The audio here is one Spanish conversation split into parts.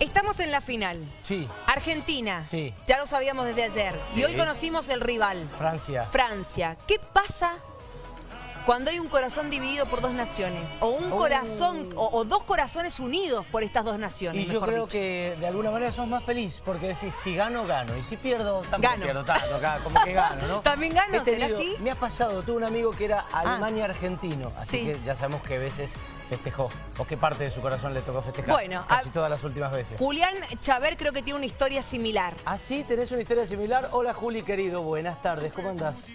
Estamos en la final. Sí. Argentina. Sí. Ya lo sabíamos desde ayer. Sí. Y hoy conocimos el rival. Francia. Francia. ¿Qué pasa cuando hay un corazón dividido por dos naciones? O un Oh. corazón, o, o dos corazones unidos por estas dos naciones, Y yo mejor creo dicho. que de alguna manera sos más feliz porque decís, si gano, gano. Y si pierdo, tampoco Gano. pierdo tanto acá, como que gano, ¿no? ¿También gano? He ¿Será tenido- así? Me ha pasado, tuve un amigo que era Alemania-argentino, así Sí. que ya sabemos qué veces festejó, o qué parte de su corazón le tocó festejar. Bueno, casi a- todas las últimas veces. Julián Chaver creo que tiene una historia similar. Así tenés una historia similar. Hola Juli, querido, buenas tardes, ¿cómo andás?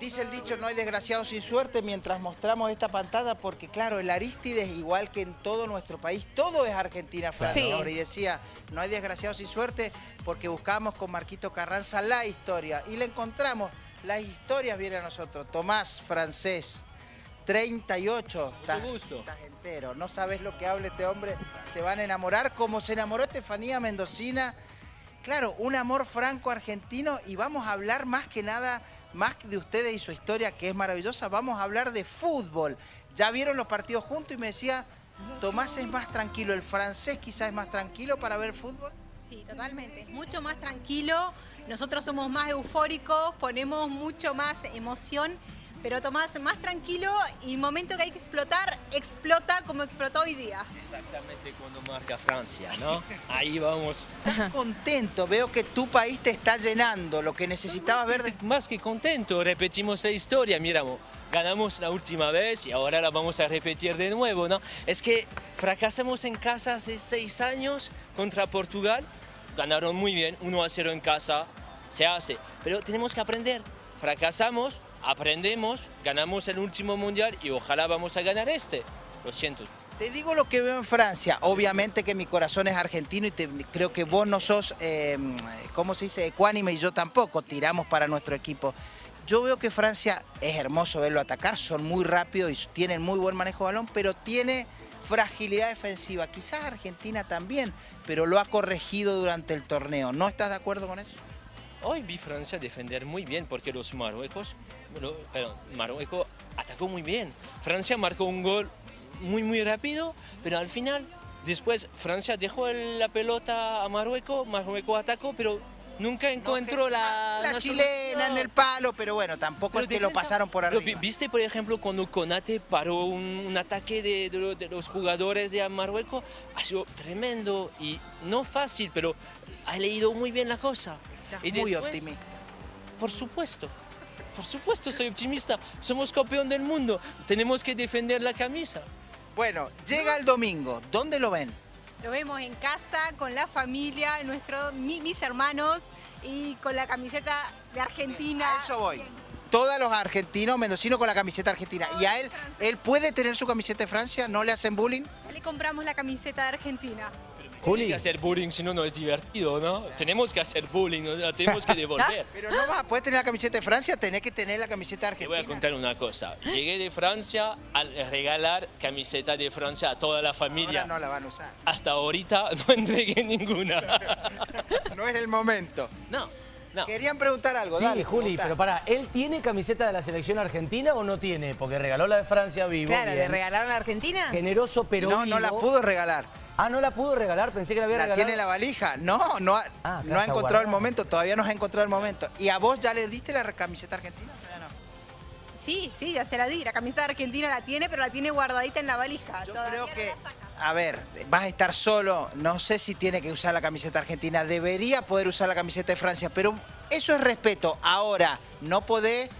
Dice el dicho, no hay desgraciado sin suerte, mientras mostramos esta pantalla, porque claro, el Aristides, igual que en todo nuestro país, todo es Argentina-Francia Sí. ahora. Y decía, no hay desgraciado sin suerte, porque buscamos con Marquito Carranza la historia. Y la encontramos, las historias vienen a nosotros. Tomás, francés, 38. Estás, gusto. estás entero, no sabes lo que habla este hombre, se van a enamorar, como se enamoró Estefanía Mendocina. Claro, un amor franco-argentino y vamos a hablar más que nada, más de ustedes y su historia que es maravillosa, vamos a hablar de fútbol. Ya vieron los partidos juntos y me decía, Tomás es más tranquilo, el francés quizás es más tranquilo para ver fútbol. Sí, totalmente. Es mucho más tranquilo. Nosotros somos más eufóricos, ponemos mucho más emoción. Pero Tomás, más tranquilo y momento que hay que explotar, explota como explotó hoy día. Exactamente cuando marca Francia, ¿no? Ahí vamos. Estás contento, veo que tu país te está llenando, lo que necesitabas ver de... Más que contento, repetimos la historia, miramos, ganamos la última vez y ahora la vamos a repetir de nuevo, ¿no? Es que fracasamos en casa hace seis años contra Portugal, ganaron muy bien, 1 a 0 en casa, se hace, pero tenemos que aprender, fracasamos, aprendemos, ganamos el último mundial y ojalá vamos a ganar este, lo siento. Te digo lo que veo en Francia. Obviamente que mi corazón es argentino y te- creo que vos no sos, eh, ¿cómo se dice? Ecuánime y yo tampoco. Tiramos para nuestro equipo. Yo veo que Francia es hermoso verlo atacar, son muy rápidos y tienen muy buen manejo de balón, pero tiene fragilidad defensiva. Quizás Argentina también, pero lo ha corregido durante el torneo. ¿No estás de acuerdo con eso? Hoy vi Francia defender muy bien porque los marruecos, perdón, Marruecos atacó muy bien. Francia marcó un gol muy muy rápido, pero al final, después Francia dejó la pelota a Marruecos, Marruecos atacó, pero nunca encontró la... La una chilena en el palo, pero bueno, tampoco Pero es que lo pasaron por arriba. vi- ¿Viste, por ejemplo, cuando Conate paró un, un ataque de, de de los jugadores de Marruecos? Ha sido tremendo y no fácil, pero ha leído muy bien la cosa. Estás Y muy después- optimista. Por supuesto, por supuesto soy optimista. Somos campeón del mundo, tenemos que defender la camisa. Bueno, llega el domingo. ¿Dónde lo ven? Lo vemos en casa, con la familia, nuestro, mi- mis hermanos y con la camiseta de Argentina. A eso voy. Todos los argentinos, mendocinos con la camiseta argentina. Y a él, él puede tener su camiseta de Francia, no le hacen bullying. Ya le compramos la camiseta de Argentina. Juli. Juli. que hacer bullying, si no, no es divertido, ¿no? Tenemos que hacer bullying, ¿no? la tenemos que devolver. Pero no vas a poder tener la camiseta de Francia, tenés que tener la camiseta de Te voy a Argentina. contar una cosa. Llegué de Francia al regalar camiseta de Francia a toda la familia. Ahora no la van a usar. Hasta ahorita no entregué ninguna. No es el momento. No, no. Querían preguntar algo. Sí, dale, Juli, pero pará, ¿él tiene camiseta de la selección argentina o no tiene? Porque regaló la de Francia vivo. Claro, ¿le bien. regalaron a Argentina? Generoso, pero No, no la pudo regalar. Ah, no la pudo regalar, pensé que la había La regalado. tiene en la valija. No, no ha, Ah, no ha encontrado el momento. Todavía no ha encontrado el momento. ¿Y a vos ya le diste la camiseta argentina? Sí, sí, ya se la di. La camiseta de Argentina la tiene, pero la tiene guardadita en la valija. Yo Todavía creo que, a ver, vas a estar solo. No sé si tiene que usar la camiseta argentina. Debería poder usar la camiseta de Francia, pero eso es respeto. Ahora, no podés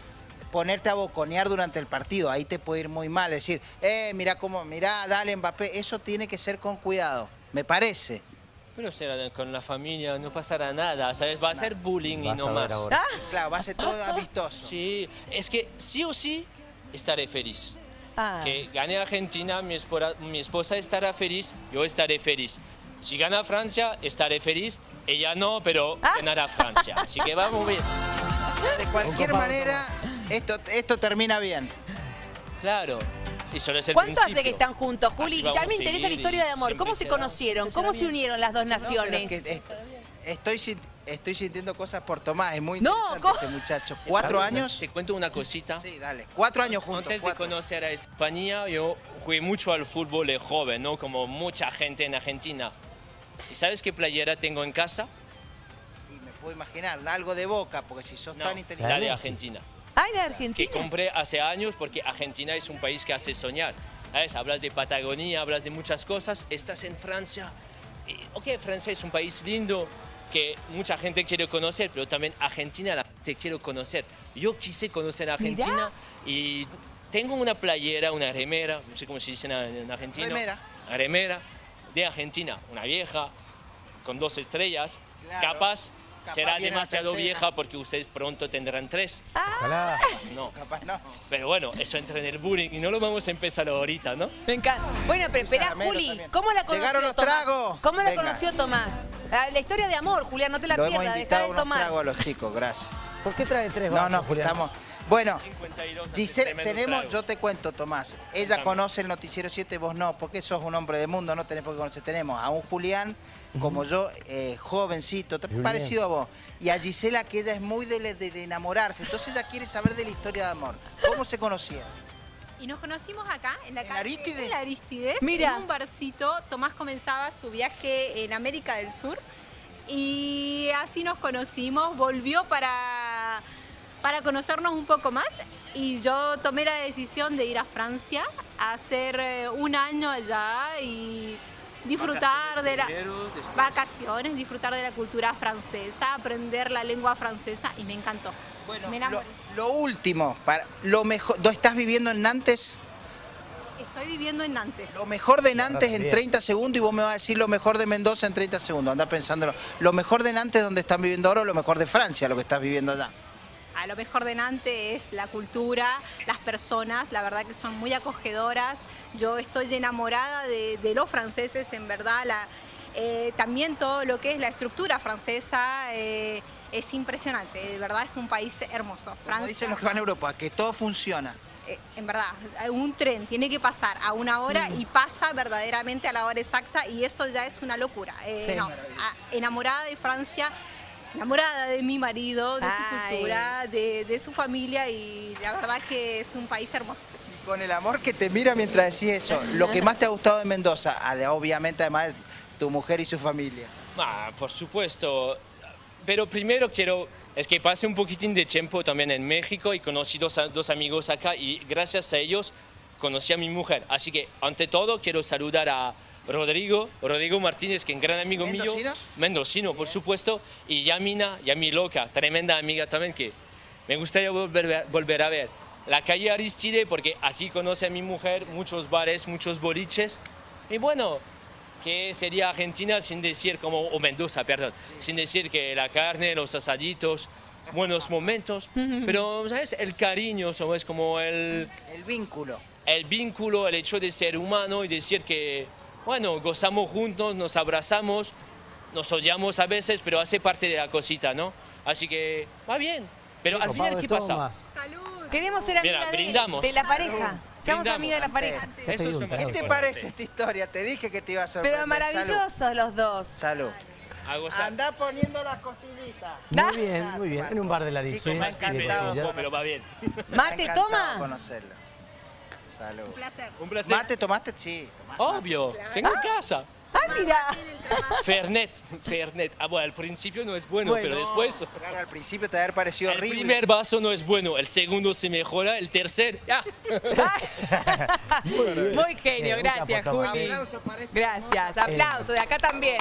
ponerte a boconear durante el partido. Ahí te puede ir muy mal. Decir, eh, mira cómo, mira, dale Mbappé. Eso tiene que ser con cuidado, me parece. Pero será con la familia, no pasará nada, ¿sabes? Va a ser bullying y no más. ahora. Ah, Claro, va a ser todo amistoso. Sí, es que sí o sí estaré feliz. ah. Que gane Argentina, mi esposa, mi esposa estará feliz, yo estaré feliz. Si gana Francia, estaré feliz. Ella no, pero Ah. ganará Francia. Así que vamos bien. De cualquier manera, esto, esto termina bien. Claro. Es el ¿Cuánto hace que están juntos, Juli? Ya me interesa la historia de amor. ¿Cómo se conocieron? ¿Cómo se unieron las dos No, naciones? es que est- estoy sin- Estoy sintiendo cosas por Tomás, es muy No, interesante ¿cómo? este muchacho. ¿Cuatro años? Te cuento una cosita. Sí, dale. Cuatro años juntos. Antes de cuatro. conocer a España, yo jugué mucho al fútbol de joven, ¿no? Como mucha gente en Argentina. ¿Y sabes qué playera tengo en casa? Y me puedo imaginar, algo de boca, porque si sos No, tan la inteligente... de Argentina. Ah, Que Argentina. compré hace años porque Argentina es un país que hace soñar. ¿Sabes? Hablas de Patagonia, hablas de muchas cosas, estás en Francia. Y, ok, Francia es un país lindo que mucha gente quiere conocer, pero también Argentina la te quiero conocer. Yo quise conocer Argentina y tengo una playera, una remera, no sé cómo se dice en, en argentino. Remera. Remera de Argentina, una vieja, con dos estrellas. Claro. Capaz será demasiado vieja porque ustedes pronto tendrán tres. Ojalá. Capaz no. Capaz no. Pero bueno, eso entra en el bullying y no lo vamos a empezar ahorita, ¿no? Me encanta. Bueno, pero espera, Juli. ¿cómo la conoció Llegaron los Tomás? tragos. ¿Cómo la Venga. conoció Tomás? Ah, La historia de amor, Julián, no te la Lo hemos pierdas, deja invitado de unos tomar. tragos a los chicos, gracias. ¿Por qué trae tres No, vasos, no, que Julián? estamos... Bueno, 52 hace Giselle, tenemos, trago. yo te cuento, Tomás. Ella Contame. conoce el Noticiero 7, vos no, porque sos un hombre de mundo, no tenés por qué conocer. Tenemos a un Julián, como yo, eh, jovencito, Julián. parecido a vos. Y a Gisela, que ella es muy de, enamorarse. Entonces ella quiere saber de la historia de amor. ¿Cómo se conocieron? Y nos conocimos acá, en la ¿En calle Arístides? en la Arístides, Mira. en un barcito. Tomás comenzaba su viaje en América del Sur y así nos conocimos. Volvió para, para conocernos un poco más y yo tomé la decisión de ir a Francia a hacer eh, un año allá y disfrutar de la Primero, después- vacaciones, disfrutar de la cultura francesa, aprender la lengua francesa y me encantó. Bueno, me lo, lo último, para, lo mejor, ¿no estás viviendo en Nantes? Estoy viviendo en Nantes. Lo mejor de Nantes en bien. 30 segundos y vos me vas a decir lo mejor de Mendoza en 30 segundos. Anda pensándolo. Lo mejor de Nantes donde están viviendo ahora o lo mejor de Francia, lo que estás viviendo allá. Lo mejor de Nantes es la cultura, las personas, la verdad que son muy acogedoras. Yo estoy enamorada de, de los franceses, en verdad. La, eh, también todo lo que es la estructura francesa eh, es impresionante. De verdad es un país hermoso. Como Francia, dicen los que van a Europa, que todo funciona. eh, en verdad, un tren tiene que pasar a una hora y pasa verdaderamente a la hora exacta y eso ya es una locura. Eh, Sí. no, a- enamorada de Francia, enamorada de mi marido, de su Ay. cultura, de, de su familia y la verdad que es un país hermoso. Con el amor que te mira mientras decís eso, lo que más te ha gustado de Mendoza, ade- obviamente además tu mujer y su familia. Ah, por supuesto. Pero primero quiero, es que pasé un poquitín de tiempo también en México y conocí dos, dos amigos acá y gracias a ellos conocí a mi mujer. Así que ante todo quiero saludar a Rodrigo, Rodrigo Martínez, que es un gran amigo mío. Mendocino, por supuesto. Y Yamina, Yami Loca, tremenda amiga también que me gustaría volver, a- volver a ver. La calle Aristide, porque aquí conoce a mi mujer, muchos bares, muchos boliches. Y bueno, que sería Argentina sin decir como, o Mendoza, perdón, sin decir que la carne, los asaditos, buenos momentos, pero, ¿sabes? El cariño, ¿sabes? Como el, El vínculo. el vínculo, el hecho de ser humano y decir que, bueno, gozamos juntos, nos abrazamos, nos odiamos a veces, pero hace parte de la cosita, ¿no? Así que va bien. Pero al final, ¿qué pasa? Tomás. Queremos ser amigas de, la pareja. Seamos amigas de la pareja. Eso es ¿Qué te parece esta historia? Te dije que te iba a sorprender. Pero maravillosos los dos. Salud. A Salud. gozar. Anda poniendo las costillitas. Muy bien, muy bien. En un bar de la Chicos, me ha encantado. pero va bien. Mate, toma. conocerlo. Salud. Un placer. Un placer. ¿Mate tomaste? Sí. tomaste. Obvio, tengo en casa. Ah, mira. Fernet, Fernet. Ah, bueno, al principio no es bueno, Bueno. pero después... Claro, al principio te va a haber parecido El horrible. primer vaso no es bueno, el segundo se mejora, el tercer, ya. Muy genio, gracias, Tomás. Juli. Aplauso para este Gracias, aplauso de acá también.